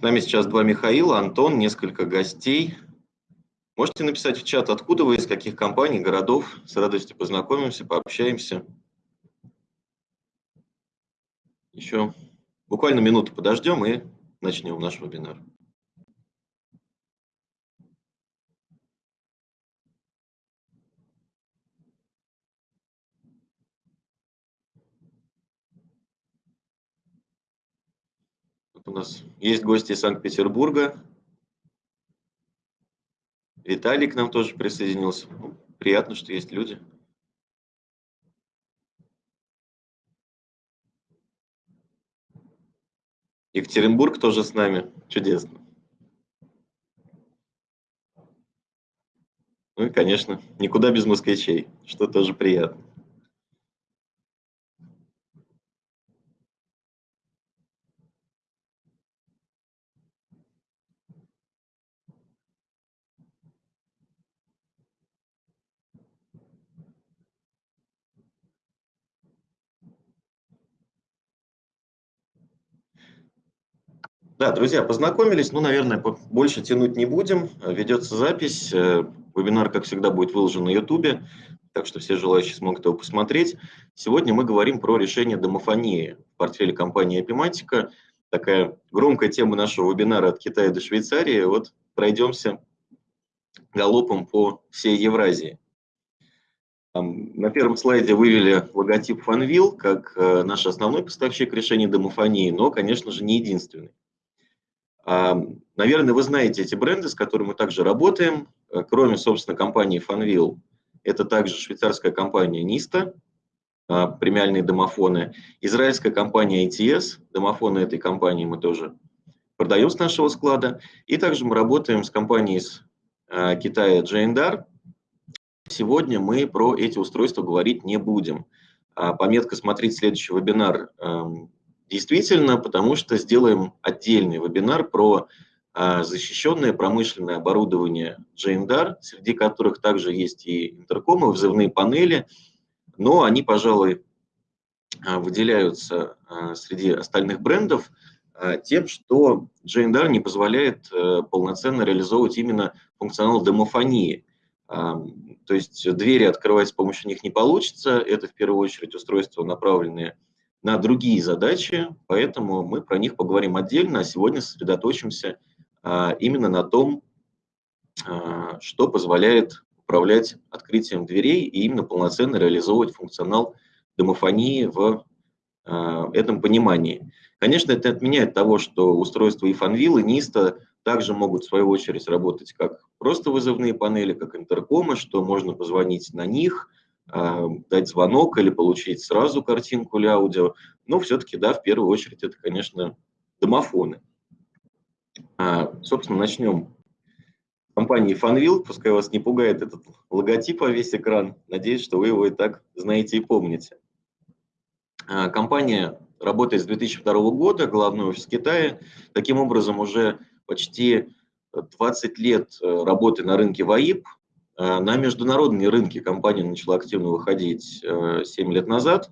С нами сейчас два Михаила, Антон, несколько гостей. Можете написать в чат, откуда вы, из каких компаний, городов. С радостью познакомимся, пообщаемся. Еще буквально минуту подождем и начнем наш вебинар. У нас есть гости из Санкт-Петербурга. Виталий к нам тоже присоединился. Ну, приятно, что есть люди. Екатеринбург тоже с нами. Чудесно. Ну и, конечно, никуда без москвичей, что тоже приятно. Да, друзья, познакомились, ну, наверное, больше тянуть не будем. Ведется запись, э, вебинар, как всегда, будет выложен на YouTube, так что все желающие смогут его посмотреть. Сегодня мы говорим про решение домофонии в портфеле компании Epimatica. Такая громкая тема нашего вебинара от Китая до Швейцарии. Вот пройдемся галопом по всей Евразии. На первом слайде вывели логотип Fanvil как э, наш основной поставщик решений домофонии, но, конечно же, не единственный. Наверное, вы знаете эти бренды, с которыми мы также работаем. Э, кроме, собственно, компании Fanvil, это также швейцарская компания Nista, а, премиальные домофоны, израильская компания ATS, домофоны этой компании мы тоже продаем с нашего склада, и также мы работаем с компанией из а, Китая Джейндар. Сегодня мы про эти устройства говорить не будем. А, пометка «Смотреть следующий вебинар» эм, Действительно, потому что сделаем отдельный вебинар про а, защищенное промышленное оборудование Джейндар, среди которых также есть и интеркомы, взрывные панели, но они, пожалуй, а, выделяются а, среди остальных брендов тем, что Джейндар не позволяет э, полноценно реализовывать именно функционал домофонии. То есть двери открывать с помощью них не получится, это в первую очередь устройства, направленные на другие задачи, поэтому мы про них поговорим отдельно, а сегодня сосредоточимся а, именно на том, а, что позволяет управлять открытием дверей и именно полноценно реализовывать функционал домофонии в а, этом понимании. Конечно, это отменяет того, что устройства и фанвил, и НИСТа также могут в свою очередь работать как просто вызовные панели, как интеркомы, что можно позвонить на них – дать звонок или получить сразу картинку или аудио. Но все-таки, да, в первую очередь это, конечно, домофоны. А, собственно, начнем компании Fanvil. Пускай вас не пугает этот логотип во весь экран. Надеюсь, что вы его и так знаете и помните. А, компания работает с 2002 года, главный офис Китая. Таким образом, уже почти 20 лет э, работы на рынке ВАИП – на международные рынки компания начала активно выходить 7 э, лет назад.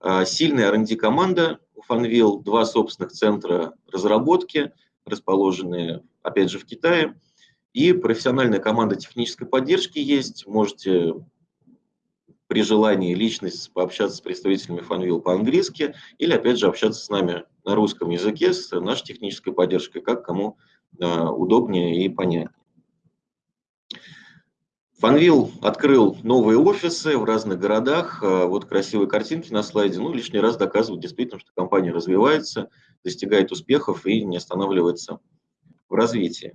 Э, сильная R&D команда у Fanvil, два собственных центра разработки, расположенные, опять же, в Китае. И профессиональная команда технической поддержки есть. Можете при желании личность пообщаться с представителями Fanvil по-английски или, опять же, общаться с нами на русском языке, с нашей технической поддержкой, как кому удобнее и понятнее. Фанвил открыл новые офисы в разных городах. А, вот красивые картинки на слайде. Ну, лишний раз доказывают действительно, что компания развивается, достигает успехов и не останавливается в развитии.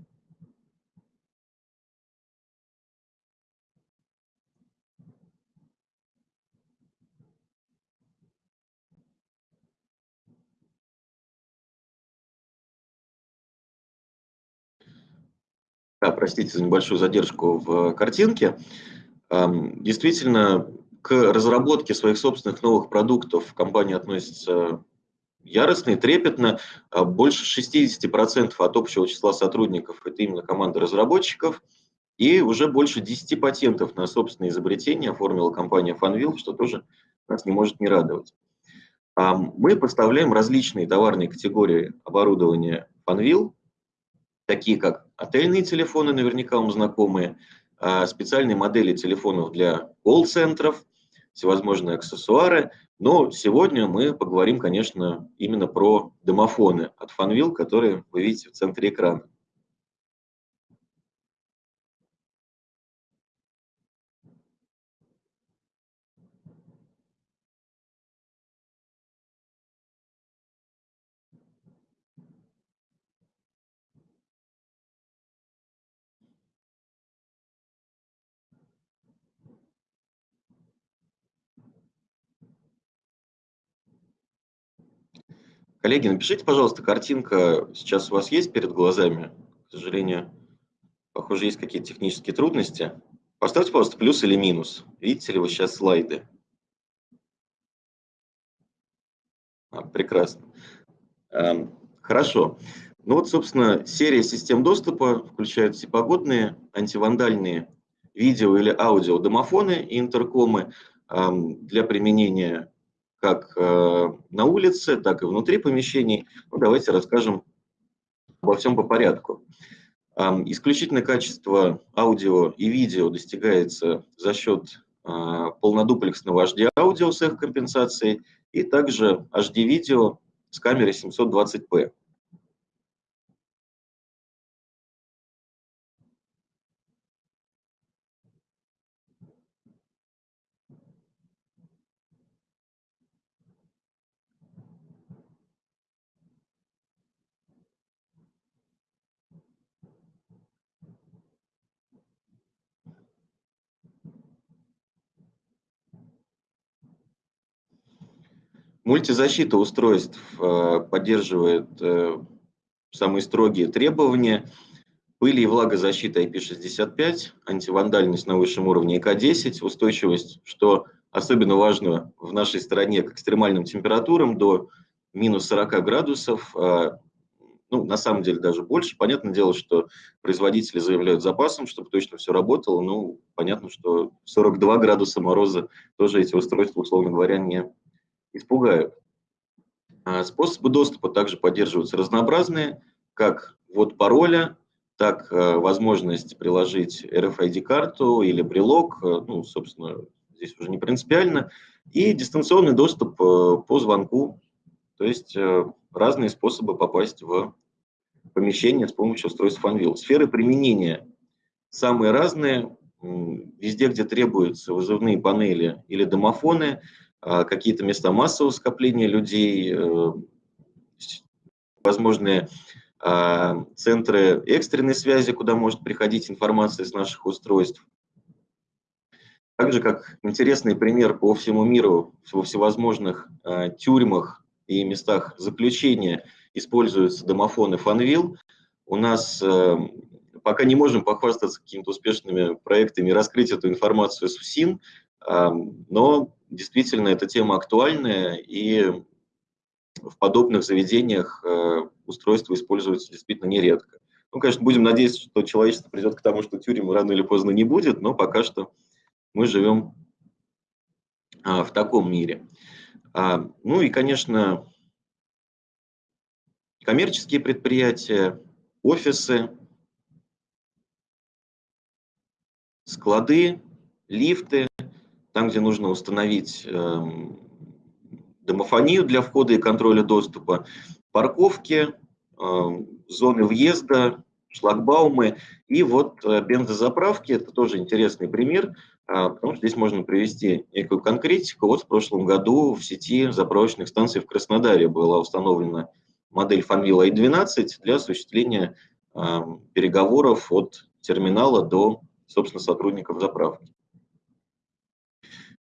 Да, простите за небольшую задержку в картинке. Действительно, к разработке своих собственных новых продуктов компания относится яростно и трепетно. А больше 60% от общего числа сотрудников – это именно команда разработчиков. И уже больше 10 патентов на собственные изобретения оформила компания Fanvil, что тоже нас не может не радовать. Мы поставляем различные товарные категории оборудования Funwheel, такие как отельные телефоны, наверняка вам знакомые, а, специальные модели телефонов для колл-центров, всевозможные аксессуары. Но сегодня мы поговорим, конечно, именно про домофоны от Funwheel, которые вы видите в центре экрана. Коллеги, напишите, пожалуйста, картинка сейчас у вас есть перед глазами? К сожалению, похоже, есть какие-то технические трудности. Поставьте, пожалуйста, плюс или минус. Видите ли вы сейчас слайды? А, прекрасно. Эм, хорошо. Ну вот, собственно, серия систем доступа включает всепогодные, антивандальные видео или аудио домофоны и интеркомы эм, для применения как э, на улице, так и внутри помещений. Ну, давайте расскажем обо всем по порядку. Исключительное качество аудио и видео достигается за счет а, полнодуплексного HD-аудио с их компенсацией и также HD-видео с камерой 720p. Мультизащита устройств э, поддерживает э, самые строгие требования. Пыли и влагозащита IP65, антивандальность на высшем уровне ИК-10, устойчивость, что особенно важно в нашей стране к экстремальным температурам до минус 40 градусов, а, ну, на самом деле даже больше. Понятное дело, что производители заявляют запасом, чтобы точно все работало. Ну, понятно, что 42 градуса мороза тоже эти устройства, условно говоря, не испугают. А способы доступа также поддерживаются разнообразные, как ввод пароля, так э, возможность приложить RFID-карту или брелок, э, ну, собственно, здесь уже не принципиально, и дистанционный доступ э, по звонку, то есть разные способы попасть в помещение с помощью устройств FunWheel. Сферы применения самые разные, везде, где требуются вызывные панели или домофоны – какие-то места массового скопления людей, э, возможные а, центры экстренной связи, куда может приходить информация с наших устройств. Также как интересный пример по всему миру, во всевозможных а, тюрьмах и местах заключения используются домофоны Funwheel. У нас э, пока не можем похвастаться какими-то успешными проектами раскрыть эту информацию с УСИН, но действительно эта тема актуальная, и в подобных заведениях э, устройства используются действительно нередко. Ну, конечно, будем надеяться, что человечество придет к тому, что тюрем рано или поздно не будет, но пока что мы живем а, в таком мире. Ну и, конечно, коммерческие предприятия, офисы, склады, лифты, там, где нужно установить эм, домофонию для входа и контроля доступа, парковки, эм, зоны въезда, шлагбаумы и вот э, бензозаправки. Это тоже интересный пример, а, потому что здесь можно привести некую конкретику. Вот в прошлом году в сети заправочных станций в Краснодаре была установлена модель Fanvil i12 для осуществления эм, переговоров от терминала до, собственно, сотрудников заправки.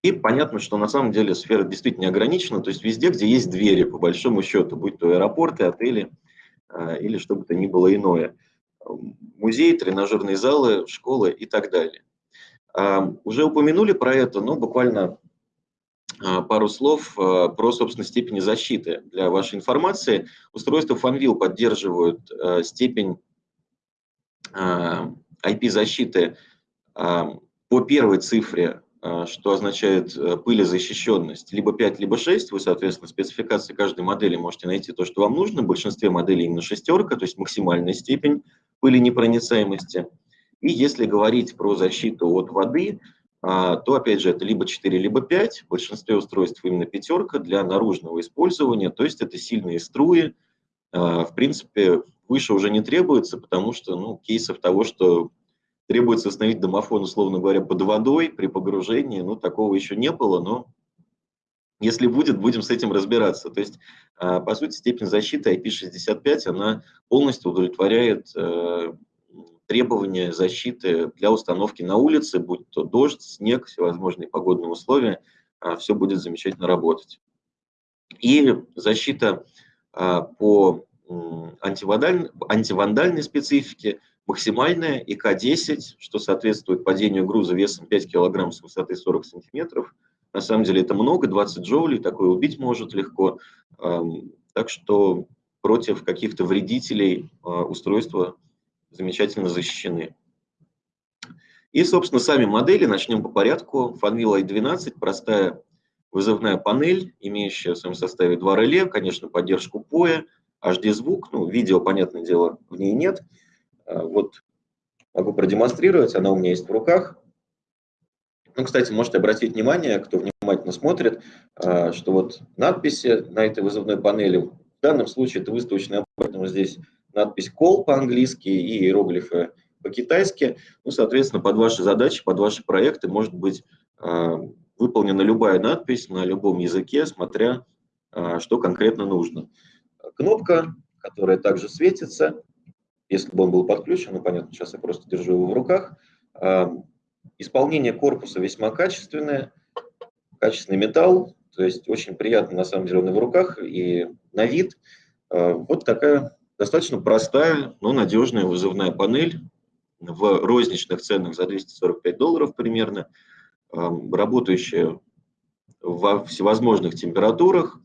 И понятно, что на самом деле сфера действительно ограничена, то есть везде, где есть двери, по большому счету, будь то аэропорты, отели э, или что бы то ни было иное. Музеи, тренажерные залы, школы и так далее. Э, уже упомянули про это, но буквально э, пару слов э, про, собственно, степени защиты. Для вашей информации, устройства Fanvil поддерживают э, степень IP-защиты по первой цифре а, что означает э, пылезащищенность, либо 5, либо 6. Вы, соответственно, спецификации каждой модели можете найти то, что вам нужно. В большинстве моделей именно шестерка, то есть максимальная степень пыленепроницаемости. И если говорить про защиту от воды, а, то, опять же, это либо 4, либо 5. В большинстве устройств именно пятерка для наружного использования, то есть это сильные струи. В принципе, выше уже не требуется, потому что ну, кейсов того, что требуется установить домофон, условно говоря, под водой при погружении, ну, такого еще не было, но если будет, будем с этим разбираться. То есть, а, по сути, степень защиты IP65, она полностью удовлетворяет э, требования защиты для установки на улице, будь то дождь, снег, всевозможные погодные условия, а, все будет замечательно работать. И защита а, по антивандальной специфике – максимальная ИК-10, что соответствует падению груза весом 5 кг с высоты 40 см. На самом деле это много, 20 джоулей, такое убить может легко. Так что против каких-то вредителей а, устройства замечательно защищены. И, собственно, сами модели, начнем по порядку. Funwheel i12, простая вызывная панель, имеющая в своем составе два реле, конечно, поддержку POE, HD-звук, ну, видео, понятное дело, в ней нет – вот могу продемонстрировать, она у меня есть в руках. Ну, кстати, можете обратить внимание, кто внимательно смотрит, а, что вот надписи на этой вызывной панели, в данном случае это выставочная, поэтому здесь надпись call по-английски и иероглифы по-китайски. Ну, соответственно, под ваши задачи, под ваши проекты может быть а, выполнена любая надпись на любом языке, смотря что конкретно нужно. Кнопка, которая также светится, если бы он был подключен, ну понятно, сейчас я просто держу его в руках. А, исполнение корпуса весьма качественное, качественный металл, то есть очень приятно на самом деле он и в руках, и на вид. А, вот такая достаточно простая, но надежная вызывная панель в розничных ценах за 245 долларов примерно, а, работающая во всевозможных температурах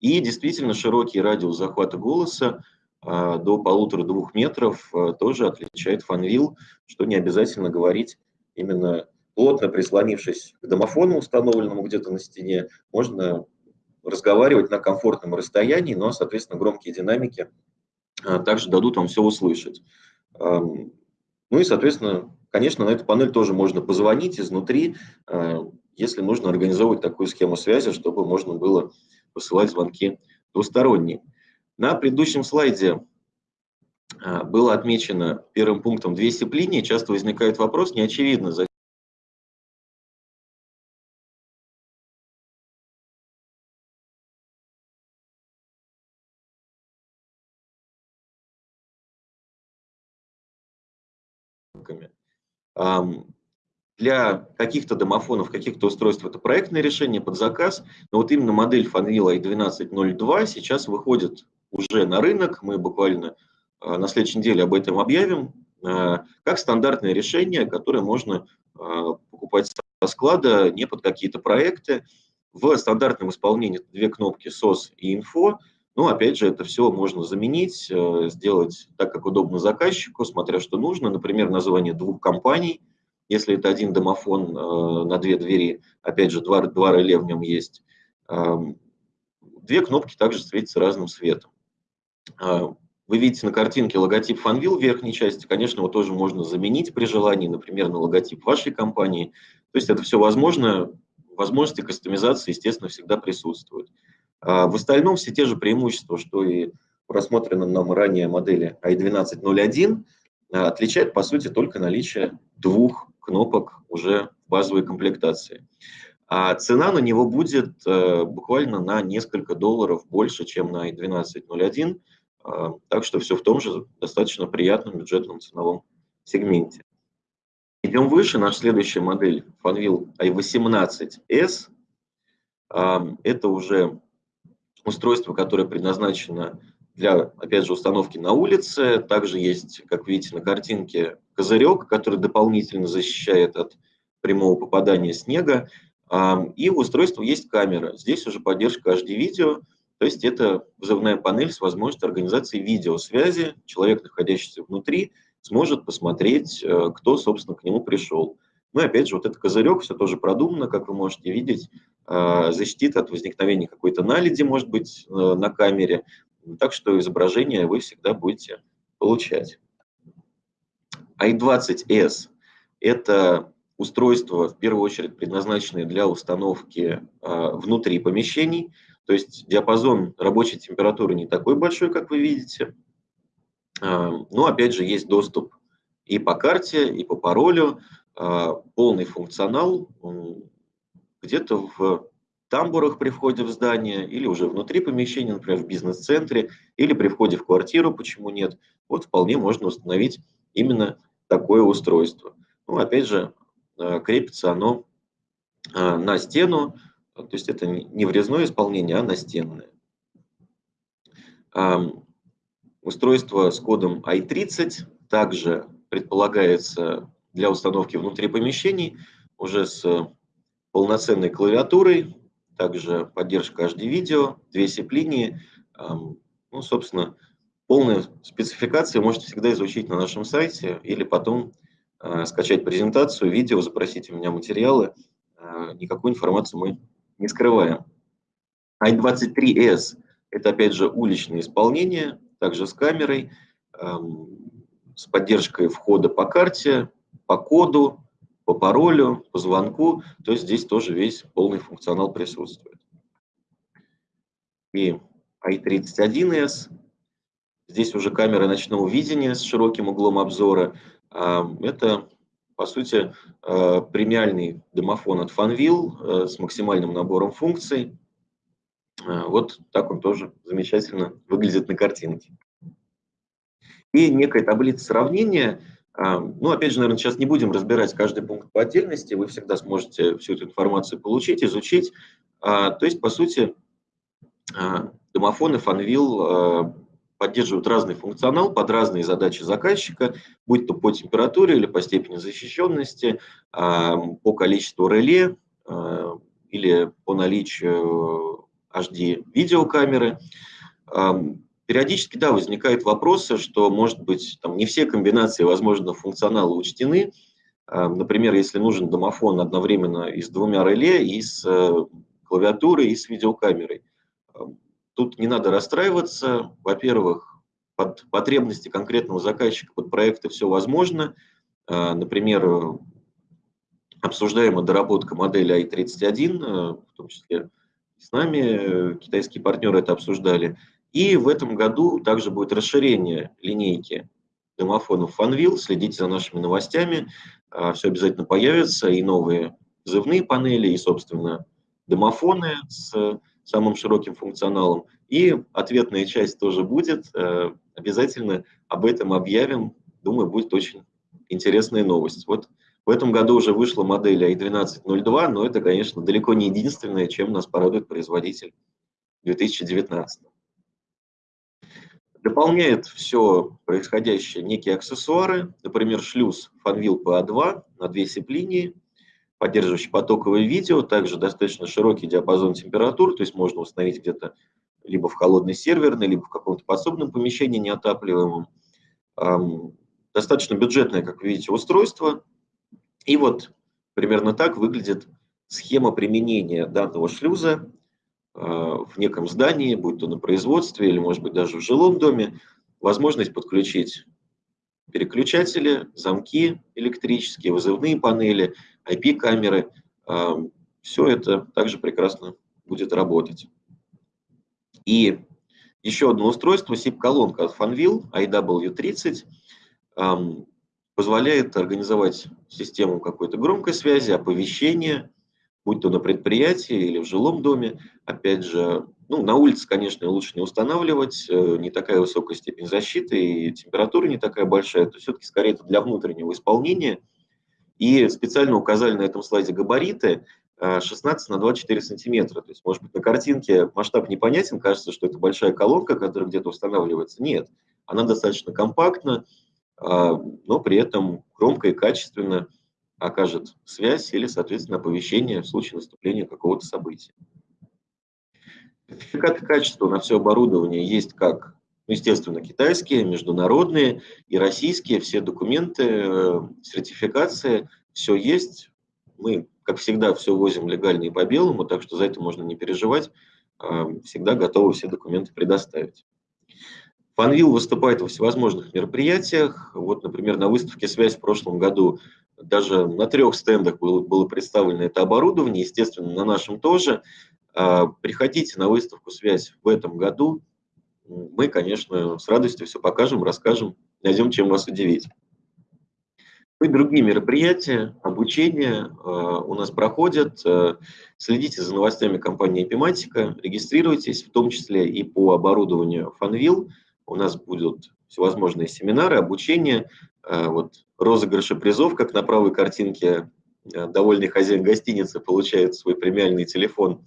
и действительно широкий радиус захвата голоса, до полутора-двух метров а, тоже отличает фанвил, что не обязательно говорить именно плотно прислонившись к домофону, установленному где-то на стене, можно разговаривать на комфортном расстоянии, но, соответственно, громкие динамики а, также дадут вам все услышать. Ну и, соответственно, конечно, на эту панель тоже можно позвонить изнутри, если нужно организовывать такую схему связи, чтобы можно было посылать звонки двусторонние. На предыдущем слайде а, было отмечено первым пунктом две степления. Часто возникает вопрос, неочевидно, за для каких-то домофонов, каких-то устройств это проектное решение под заказ, но вот именно модель Fanvil i1202 сейчас выходит уже на рынок, мы буквально а, на следующей неделе об этом объявим, а, как стандартное решение, которое можно а, покупать со склада, не под какие-то проекты. В стандартном исполнении две кнопки SOS и Info, ну, опять же, это все можно заменить, сделать так, как удобно заказчику, смотря что нужно, например, название двух компаний, если это один домофон на две двери, опять же, два, два реле в нем есть. Две кнопки также светятся разным светом. А, вы видите на картинке логотип Fanvil в верхней части. Конечно, его тоже можно заменить при желании, например, на логотип вашей компании. То есть это все возможно. Возможности кастомизации, естественно, всегда присутствуют. А в остальном все те же преимущества, что и в нам ранее модели i1201, а, отличает, по сути, только наличие двух кнопок уже в базовой комплектации. А цена на него будет э, буквально на несколько долларов больше, чем на i1201, а, так что все в том же достаточно приятном бюджетном ценовом сегменте. Идем выше, наша следующая модель Fanvil i18s. А, это уже устройство, которое предназначено для, опять же, установки на улице. Также есть, как видите на картинке, козырек, который дополнительно защищает от прямого попадания снега. А, и у устройства есть камера. Здесь уже поддержка HD-видео. То есть это вызывная панель с возможностью организации видеосвязи. Человек, находящийся внутри, сможет посмотреть, э, кто, собственно, к нему пришел. Ну и опять же, вот этот козырек, все тоже продумано, как вы можете видеть, защитит от возникновения какой-то наледи, может быть, на камере. Так что изображение вы всегда будете получать. i20s – это устройства, в первую очередь, предназначенные для установки внутри помещений. То есть диапазон рабочей температуры не такой большой, как вы видите. Но, опять же, есть доступ и по карте, и по паролю, полный функционал где-то в тамбурах при входе в здание, или уже внутри помещения, например, в бизнес-центре, или при входе в квартиру, почему нет. Вот вполне можно установить именно такое устройство. Ну, опять же, э, крепится оно на стену, то есть это не врезное исполнение, а настенное. Устройство с кодом i30 также предполагается для установки внутри помещений уже с полноценной клавиатурой, также поддержка HD-видео, две SIP-линии. Ну, собственно, полную спецификацию можете всегда изучить на нашем сайте или потом э, скачать презентацию, видео, запросить у меня материалы. Э, никакую информацию мы не скрываем. i23s – это, опять же, уличное исполнение, также с камерой, с поддержкой входа по карте, по коду, по паролю, по звонку. То есть здесь тоже весь полный функционал присутствует. И i31s Здесь уже камера ночного видения с широким углом обзора. Это, по сути, э, премиальный домофон от Fanvil э, с максимальным набором функций. Э, вот так он тоже замечательно выглядит на картинке. И некая таблица сравнения. Ну, опять же, наверное, сейчас не будем разбирать каждый пункт по отдельности. Вы всегда сможете всю эту информацию получить, изучить. То есть, по сути, домофоны Fanvil поддерживают разный функционал под разные задачи заказчика, будь то по температуре или по степени защищенности, по количеству реле или по наличию HD видеокамеры. Периодически, да, возникают вопросы, что, может быть, там не все комбинации возможного функционала учтены. Например, если нужен домофон одновременно и с двумя реле, и с э, клавиатурой, и с видеокамерой. Тут не надо расстраиваться. Во-первых, под потребности конкретного заказчика, под проекты все возможно. А, например, обсуждаемая доработка модели i31, а, в том числе с нами, китайские партнеры это обсуждали. И в этом году также будет расширение линейки домофонов Fanvil. Следите за нашими новостями. А, все обязательно появится. И новые взрывные панели, и, собственно, домофоны с самым широким функционалом. И ответная часть тоже будет. Э, обязательно об этом объявим. Думаю, будет очень интересная новость. Вот в этом году уже вышла модель i1202, но это, конечно, далеко не единственное, чем нас порадует производитель 2019. Дополняет все происходящее некие аксессуары, например, шлюз Fanvil PA2 на две сип-линии, поддерживающий потоковое видео, также достаточно широкий диапазон температур, то есть можно установить где-то либо в холодной серверной, либо в каком-то подсобном помещении неотапливаемом. Достаточно бюджетное, как вы видите, устройство. И вот примерно так выглядит схема применения данного шлюза а, в неком здании, будь то на производстве или, может быть, даже в жилом доме. Возможность подключить переключатели, замки электрические, вызывные панели, IP-камеры. Все это также прекрасно будет работать. И еще одно устройство, SIP-колонка от Fanvil IW30, позволяет организовать систему какой-то громкой связи, оповещения, будь то на предприятии или в жилом доме. Опять же, ну, на улице, конечно, лучше не устанавливать, э, не такая высокая степень защиты и температура не такая большая. То все-таки скорее это для внутреннего исполнения. И специально указали на этом слайде габариты 16 э, на 24 сантиметра. То есть, может быть, на картинке масштаб непонятен, кажется, что это большая колонка, которая где-то устанавливается. Нет, она достаточно компактна, э, но при этом громко и качественно окажет связь или, соответственно, оповещение в случае наступления какого-то события. Сертификаты качества на все оборудование есть как, ну, естественно, китайские, международные и российские. Все документы, э, сертификации все есть. Мы, как всегда, все возим легально и по белому, так что за это можно не переживать. Всегда готовы все документы предоставить. Фанвил выступает во всевозможных мероприятиях. Вот, например, на выставке «Связь» в прошлом году даже на трех стендах было, было представлено это оборудование, естественно, на нашем тоже. А, приходите на выставку «Связь» в этом году. Мы, конечно, с радостью все покажем, расскажем, найдем, чем вас удивить. И другие мероприятия, обучение а, у нас проходят. А, следите за новостями компании Epimatica, регистрируйтесь, в том числе и по оборудованию Fanvil – у нас будут всевозможные семинары, обучение, э, вот розыгрыши призов, как на правой картинке э, довольный хозяин гостиницы получает свой премиальный телефон.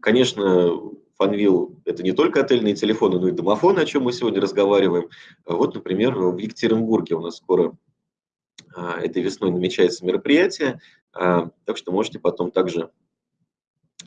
Конечно, Фанвил – это не только отельные телефоны, но и домофоны, о чем мы сегодня разговариваем. Вот, например, в Екатеринбурге у нас скоро а, этой весной намечается мероприятие, а, так что можете потом также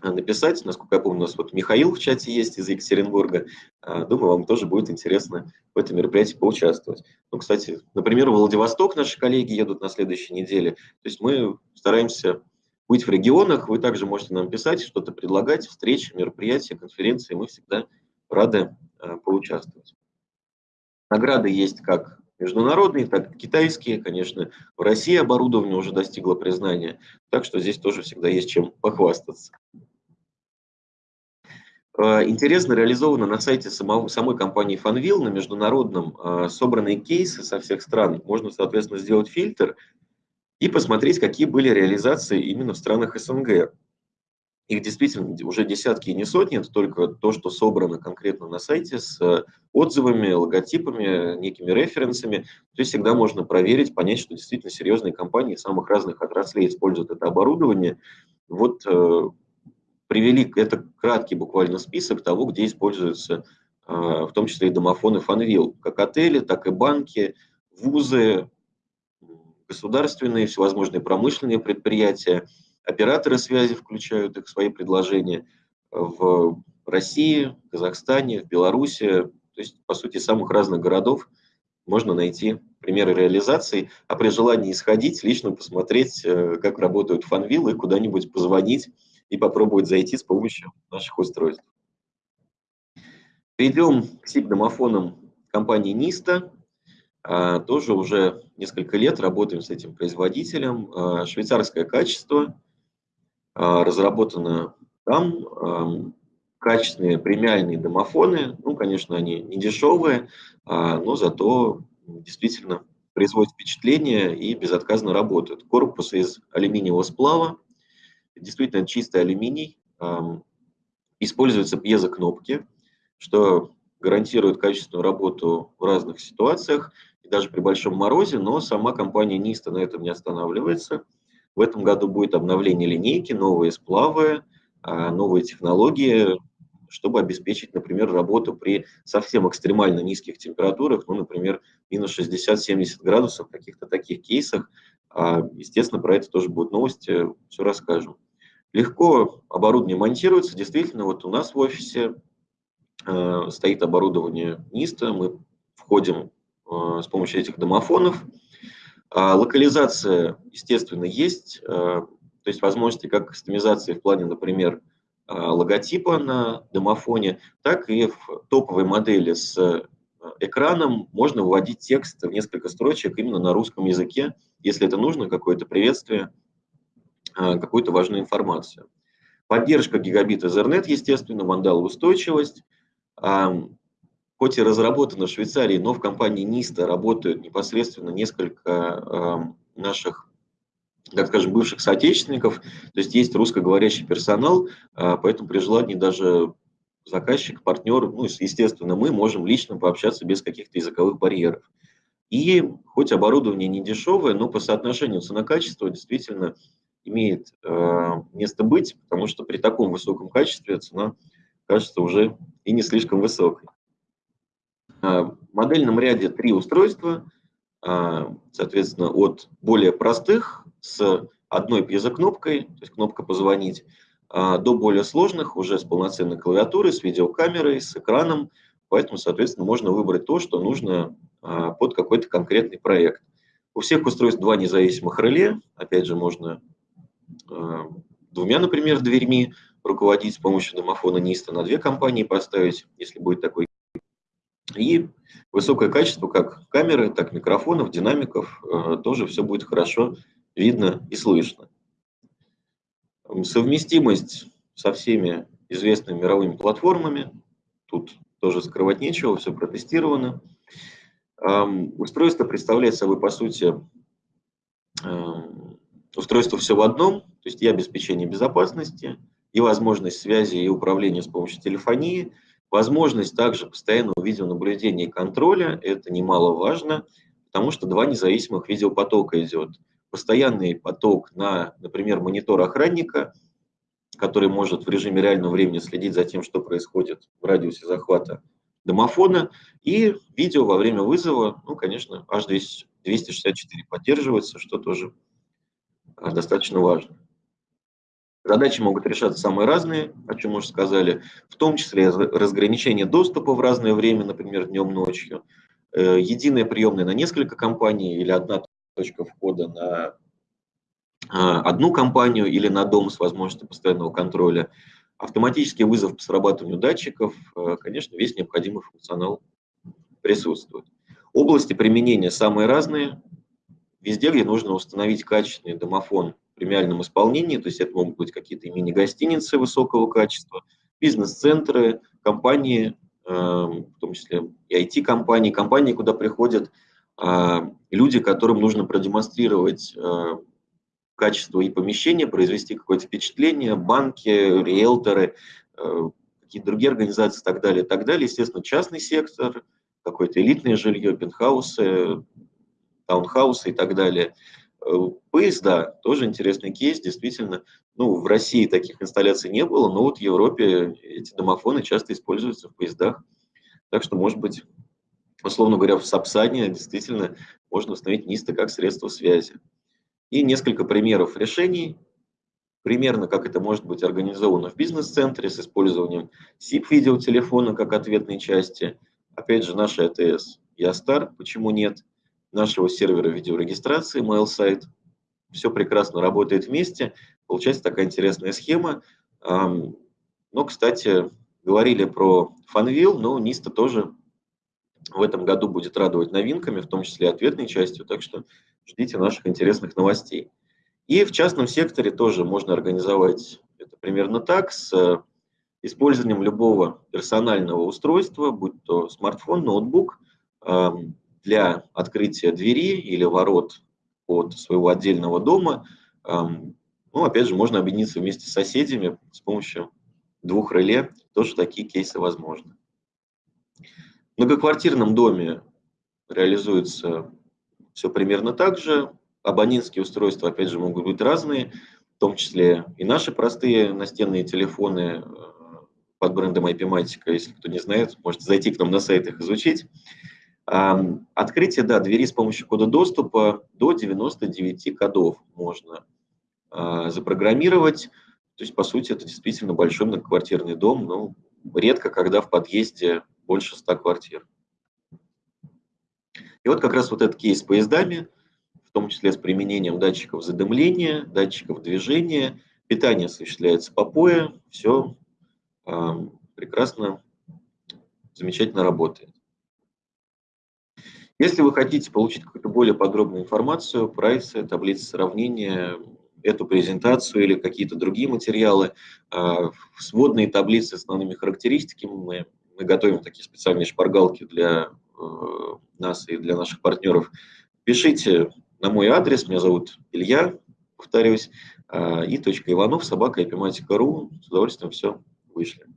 Э, написать. Насколько я помню, у нас вот Михаил в чате есть из Екатеринбурга. Думаю, вам тоже будет интересно в этом мероприятии поучаствовать. Ну, кстати, например, в Владивосток наши коллеги едут на следующей неделе. То есть мы стараемся быть в регионах. Вы также можете нам писать, что-то предлагать, встречи, мероприятия, конференции. Мы всегда рады э, поучаствовать. Награды есть как международные, так и китайские. Конечно, в России оборудование уже достигло признания, так что здесь тоже всегда есть чем похвастаться. Э, интересно реализовано на сайте самого, самой компании Fanvil на международном э, собранные кейсы со всех стран. Можно, соответственно, сделать фильтр и посмотреть, какие были реализации именно в странах СНГ. Их действительно уже десятки и не сотни, это только то, что собрано конкретно на сайте с э, отзывами, логотипами, некими референсами. То есть всегда можно проверить, понять, что действительно серьезные компании самых разных отраслей используют это оборудование. Вот привели, это краткий буквально список того, где используются а, в том числе и домофоны Фанвил, как отели, так и банки, вузы, государственные, всевозможные промышленные предприятия, операторы связи включают их в свои предложения в России, Казахстане, в Беларуси, то есть, по сути, самых разных городов можно найти примеры реализации, а при желании исходить, лично посмотреть, э, как работают фанвилы, куда-нибудь позвонить, и попробовать зайти с помощью наших устройств. Перейдем к SIP-домофонам компании Nista. А, тоже уже несколько лет работаем с этим производителем. А, швейцарское качество, а, разработано там, качественные премиальные домофоны. Ну, конечно, они не дешевые, но зато действительно производят впечатление и безотказно работают. Корпус из алюминиевого сплава, действительно чистый алюминий, используются пьезокнопки, что гарантирует качественную работу в разных ситуациях, и даже при большом морозе, но сама компания Ниста на этом не останавливается. В этом году будет обновление линейки, новые сплавы, а, новые технологии, чтобы обеспечить, например, работу при совсем экстремально низких температурах, ну, например, минус 60-70 градусов, в каких-то таких кейсах. А, естественно, про это тоже будут новости, все расскажем. Легко оборудование монтируется. Действительно, вот у нас в офисе э, стоит оборудование НИСТа. Мы входим с помощью этих домофонов. А локализация, естественно, есть. Э, то есть возможности как кастомизации в плане, например, э, логотипа на домофоне, так и в топовой модели с э, экраном можно вводить текст в несколько строчек именно на русском языке, если это нужно, какое-то приветствие – какую-то важную информацию. Поддержка гигабит Ethernet, естественно, вандалоустойчивость. Хоть и разработана в Швейцарии, но в компании NISTA работают непосредственно несколько наших, так скажем, бывших соотечественников. То есть есть русскоговорящий персонал, а, поэтому при желании даже заказчик, партнер, ну, естественно, мы можем лично пообщаться без каких-то языковых барьеров. И хоть оборудование не дешевое, но по соотношению цена-качество действительно имеет э, место быть, потому что при таком высоком качестве цена кажется уже и не слишком высокой. Э, в модельном ряде три устройства, э, соответственно, от более простых с одной пьезокнопкой, то есть кнопка «Позвонить», до более сложных, уже с полноценной клавиатурой, с видеокамерой, с экраном. Поэтому, соответственно, можно выбрать то, что нужно под какой-то конкретный проект. У всех устройств два независимых реле. Опять же, можно двумя, например, дверьми руководить с помощью домофона НИСТа, на две компании поставить, если будет такой. И высокое качество как камеры, так микрофонов, динамиков, тоже все будет хорошо видно и слышно. Совместимость со всеми известными мировыми платформами. Тут тоже скрывать нечего, все протестировано. Устройство представляет собой, по сути, устройство все в одном, то есть и обеспечение безопасности, и возможность связи и управления с помощью телефонии, возможность также постоянного видеонаблюдения и контроля, это немаловажно, потому что два независимых видеопотока идет. Постоянный поток на, например, монитор охранника – который может в режиме реального времени следить за тем, что происходит в радиусе захвата домофона, и видео во время вызова, ну, конечно, H264 поддерживается, что тоже а, достаточно важно. Задачи могут решаться самые разные, о чем уже сказали, в том числе разграничение доступа в разное время, например, днем, ночью, э, единая приемная на несколько компаний или одна точка входа на а, одну компанию или на дом с возможностью постоянного контроля, автоматический вызов по срабатыванию датчиков, а, конечно, весь необходимый функционал присутствует. Области применения самые разные. Везде, где нужно установить качественный домофон премиальном исполнении, то есть это могут быть какие-то мини-гостиницы высокого качества, бизнес-центры, компании, а, в том числе и IT-компании, компании, куда приходят люди, которым нужно продемонстрировать качество и помещения, произвести какое-то впечатление, банки, риэлторы, э, какие-то другие организации и так далее, и так далее. Естественно, частный сектор, какое-то элитное жилье, пентхаусы, таунхаусы и так далее. Поезда, тоже интересный кейс, действительно. Ну, в России таких инсталляций не было, но вот в Европе эти домофоны часто используются в поездах. Так что, может быть, условно говоря, в Сапсане действительно можно установить НИСТы как средство связи и несколько примеров решений, примерно как это может быть организовано в бизнес-центре с использованием SIP-видеотелефона как ответной части. Опять же, наша АТС Ястар, почему нет, нашего сервера видеорегистрации MailSite. Все прекрасно работает вместе. Получается такая интересная схема. Но, кстати, говорили про Funwheel, но Nista тоже в этом году будет радовать новинками, в том числе ответной частью. Так что ждите наших интересных новостей. И в частном секторе тоже можно организовать это примерно так, с э, использованием любого персонального устройства, будь то смартфон, ноутбук, для открытия двери или ворот от своего отдельного дома. Ну, опять же, можно объединиться вместе с соседями с помощью двух реле. Тоже такие кейсы возможны. В многоквартирном доме реализуется все примерно так же. Абонентские устройства, опять же, могут быть разные, в том числе и наши простые настенные телефоны э, под брендом IP-Matica, если кто не знает, можете зайти к нам на сайт их изучить. Открытие, да, двери с помощью кода доступа до 99 кодов можно а, запрограммировать. То есть, по сути, это действительно большой многоквартирный дом, но редко, когда в подъезде больше 100 квартир. И вот как раз вот этот кейс с поездами, в том числе с применением датчиков задымления, датчиков движения, питание осуществляется по пое, все э, прекрасно, замечательно работает. Если вы хотите получить какую-то более подробную информацию, прайсы, таблицы сравнения, эту презентацию или какие-то другие материалы, э, сводные таблицы с основными характеристиками, мы, мы готовим такие специальные шпаргалки для Э, нас и для наших партнеров, пишите на мой адрес, меня зовут Илья, повторюсь, э, и точка Иванов, собака, эпиматика.ру, с удовольствием все вышли.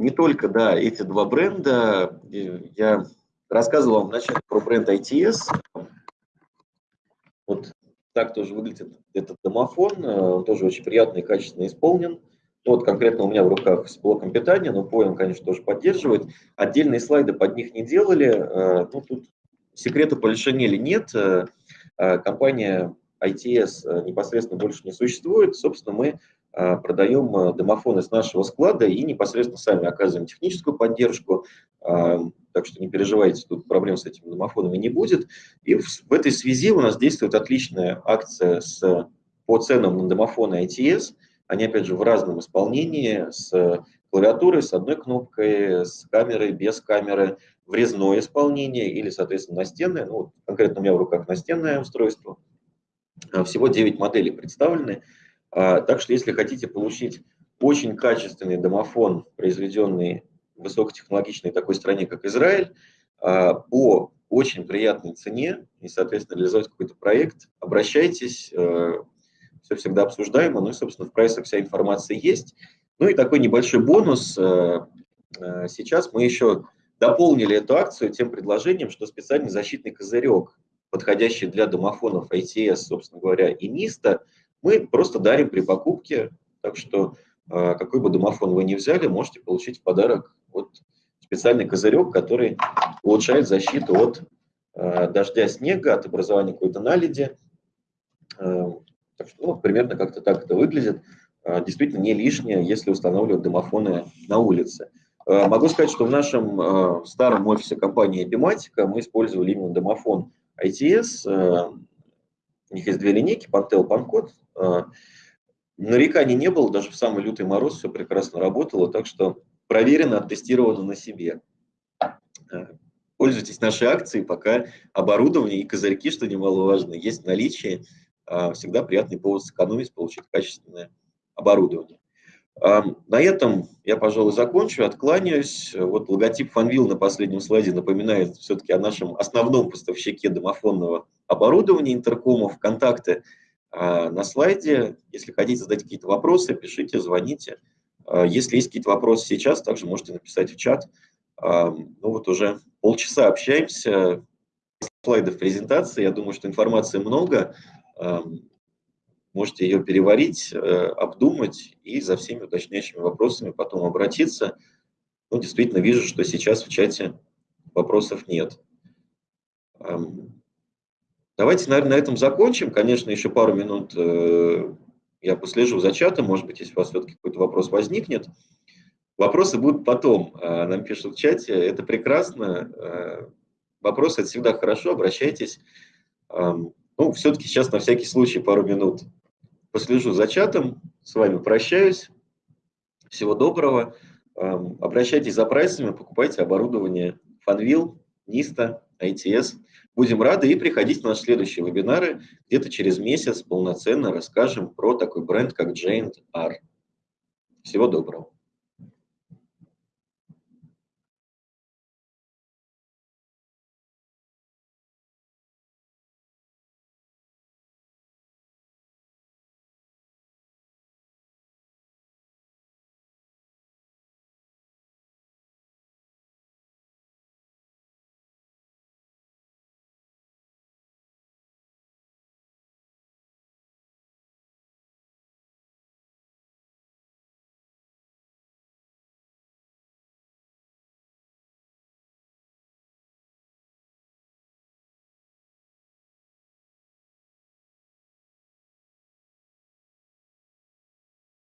Не только, да, эти два бренда, я рассказывал вам вначале про бренд ITS, вот так тоже выглядит этот домофон, э, он тоже очень приятно и качественно исполнен. Вот конкретно у меня в руках с блоком питания, но поем, конечно, тоже поддерживает. Отдельные слайды под них не делали. Э, ну, тут секрета полишинели нет. Э, компания ITS непосредственно больше не существует. Собственно, мы продаем домофоны с нашего склада и непосредственно сами оказываем техническую поддержку. так что не переживайте, тут проблем с этими домофонами не будет. И в, этой связи у нас действует отличная акция с, по ценам на домофоны ITS. Они, опять же, в разном исполнении, с клавиатурой, с одной кнопкой, с камерой, без камеры, врезное исполнение или, соответственно, настенное. Ну, конкретно у меня в руках настенное устройство. А, всего 9 моделей представлены. А, так что, если хотите получить очень качественный домофон, произведенный в высокотехнологичной такой стране, как Израиль, а, по очень приятной цене и, соответственно, реализовать какой-то проект, обращайтесь, все всегда обсуждаемо, ну и, собственно, в прайсах вся информация есть. Ну и такой небольшой бонус. Сейчас мы еще дополнили эту акцию тем предложением, что специальный защитный козырек, подходящий для домофонов ITS, собственно говоря, и НИСТа, мы просто дарим при покупке. Так что э, какой бы домофон вы ни взяли, можете получить в подарок вот специальный козырек, который улучшает защиту от э, дождя, снега, от образования какой-то наледи. Э, так что, ну, примерно как-то так это выглядит. Действительно не лишнее, если устанавливать домофоны на улице. Могу сказать, что в нашем старом офисе компании Epimatica мы использовали именно домофон ITS. У них есть две линейки, Pantel, Pancode. Нареканий не было, даже в самый лютый мороз все прекрасно работало, так что проверено, оттестировано на себе. Пользуйтесь нашей акцией, пока оборудование и козырьки, что немаловажно, есть в наличии. Всегда приятный повод сэкономить, получить качественное оборудование. На этом я, пожалуй, закончу, откланяюсь. Вот логотип Фанвил на последнем слайде напоминает все-таки о нашем основном поставщике домофонного оборудования интеркомов. Контакты а, на слайде. Если хотите задать какие-то вопросы, пишите, звоните. А, если есть какие-то вопросы сейчас, также можете написать в чат. Ну вот уже полчаса общаемся. Слайдов презентации. Я думаю, что информации много можете ее переварить, э, обдумать и за всеми уточняющими вопросами потом обратиться. Ну, действительно, вижу, что сейчас в чате вопросов нет. Давайте, наверное, на этом закончим. Конечно, еще пару минут э, я послежу за чатом. Может быть, если у вас все-таки какой-то вопрос возникнет. Вопросы будут потом. Э, нам пишут в чате. Это прекрасно. Вопросы – это всегда хорошо. Обращайтесь. Ну, все-таки сейчас на всякий случай пару минут послежу за чатом, с вами прощаюсь. Всего доброго. Обращайтесь за прайсами, покупайте оборудование Fanvil, Nista, ITS. Будем рады и приходите на наши следующие вебинары. Где-то через месяц полноценно расскажем про такой бренд, как Giant R. Всего доброго.